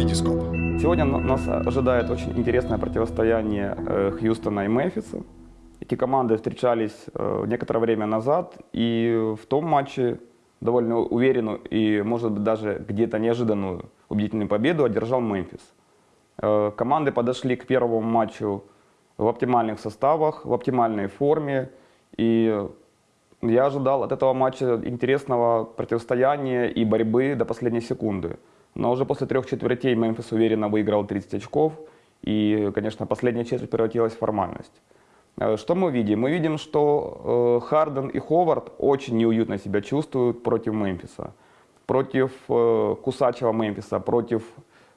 Витископ. Сегодня на- нас ожидает очень интересное противостояние э, Хьюстона и Мемфиса. Эти команды встречались э, некоторое время назад, и в том матче довольно уверенную и, может быть, даже где-то неожиданную убедительную победу одержал Мемфис. Э, Команды подошли к первому матчу в оптимальных составах, в оптимальной форме, и я ожидал от этого матча интересного противостояния и борьбы до последней секунды. Но уже после трех четвертей Мемфис уверенно выиграл 30 очков. И, конечно, последняя четверть превратилась в формальность. Э, Что мы видим? Мы видим, что э, Харден и Ховард очень неуютно себя чувствуют против Мемфиса. Против э, кусачего Мемфиса, против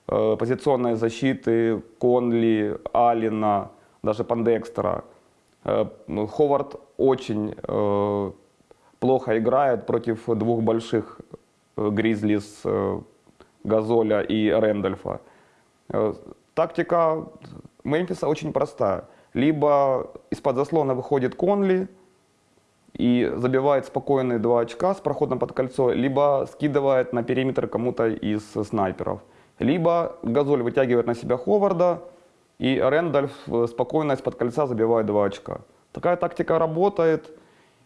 позиционной защиты Конли, Алина, даже Пандекстера. Ну, Ховард очень плохо играет против двух больших Гризлис, Газоля и Рэндольфа. Э, Тактика Мемфиса очень простая. Либо из-под заслона выходит Конли и забивает спокойные два очка с проходом под кольцо, либо скидывает на периметр кому-то из снайперов. Либо Газоль вытягивает на себя Ховарда, и Рэндольф э, спокойно из-под кольца забивает два очка. Такая тактика работает,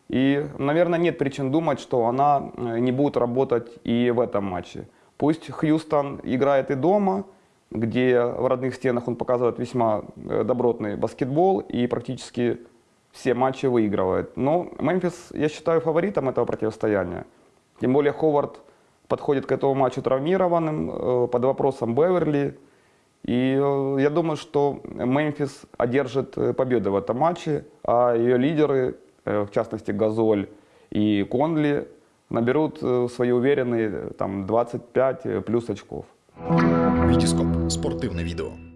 и, наверное, нет причин думать, что она э, не будет работать и в этом матче. Пусть Хьюстон играет и дома, где в родных стенах он показывает весьма э, добротный баскетбол и практически все матчи выигрывает. Но Мемфис, я считаю, фаворитом этого противостояния. Тем более Ховард подходит к этому матчу травмированным, э, под вопросом Беверли. И э, я думаю, что Мемфис одержит победу в этом матче, а ее лидеры, в частности Газоль и Конли, наберут э, свои уверенные э, там, 25 плюс очков. Витископ. Спортивне відео.